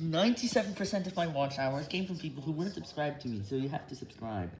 97% of my watch hours came from people who weren't subscribed to me, so you have to subscribe.